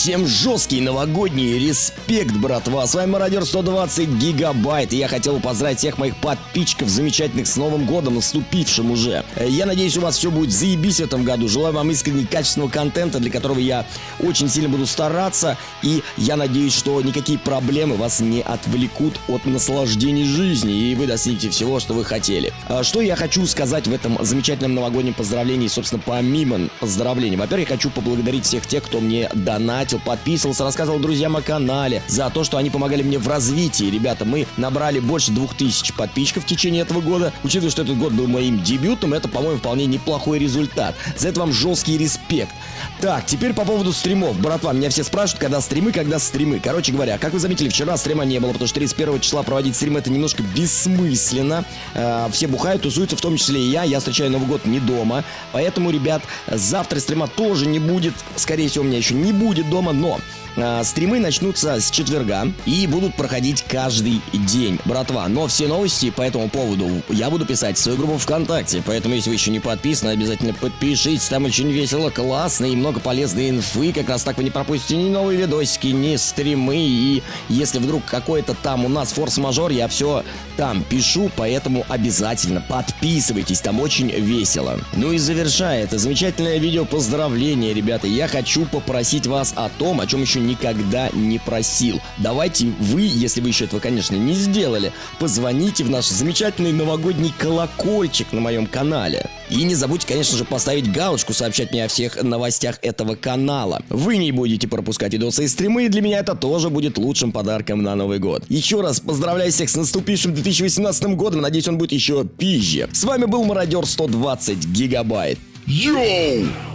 Всем жесткий новогодний респект, братва. С вами Мародер 120 гигабайт. И я хотел поздравить всех моих подписчиков замечательных с Новым годом, наступившим уже. Я надеюсь, у вас все будет заебись в этом году. Желаю вам искренне качественного контента, для которого я очень сильно буду стараться. И я надеюсь, что никакие проблемы вас не отвлекут от наслаждения жизни. И вы достигнете всего, что вы хотели. А Что я хочу сказать в этом замечательном новогоднем поздравлении, собственно, помимо поздравлений. Во-первых, я хочу поблагодарить всех тех, кто мне донатил, подписывался, рассказывал друзьям о канале, за то, что они помогали мне в развитии. Ребята, мы набрали больше двух тысяч подписчиков в течение этого года. Учитывая, что этот год был моим дебютом, это, по-моему, вполне неплохой результат. За это вам жесткий респект. Так, теперь по поводу стримов. Братва, меня все спрашивают, когда стримы, когда стримы. Короче говоря, как вы заметили, вчера стрима не было, потому что 31 числа проводить стрим это немножко бессмысленно. Э, все бухают, тусуются, в том числе и я. Я встречаю Новый год не дома. Поэтому, ребят, завтра стрима тоже не будет. Скорее всего, у меня еще не будет дома, но э, стримы начнутся с четверга и будут проходить каждый день, братва. Но все новости по этому поводу я буду писать в свою группу ВКонтакте. Поэтому, если вы еще не подписаны, обязательно подпишитесь. Там очень весело, классно и много полезной инфы. Как раз так вы не пропустите ни новые видосики, ни стримы. И если вдруг какой-то там у нас форс-мажор, я все там пишу. Поэтому обязательно подписывайтесь, там очень весело. Ну и завершая это замечательное видео поздравления, ребята, я хочу попросить вас о том, о чем еще никогда не просил. Давайте вы, если вы еще этого, конечно, не сделали, позвоните в наш замечательный новогодний колокольчик на моем канале. И не забудьте, конечно же, поставить галочку, сообщать мне о всех новостях этого канала. Вы не будете пропускать видосы и стримы, и для меня это тоже будет лучшим подарком на Новый год. Еще раз поздравляю всех с наступившим 2018 годом, надеюсь, он будет еще пизже. С вами был Мародер 120 гигабайт. Йоу!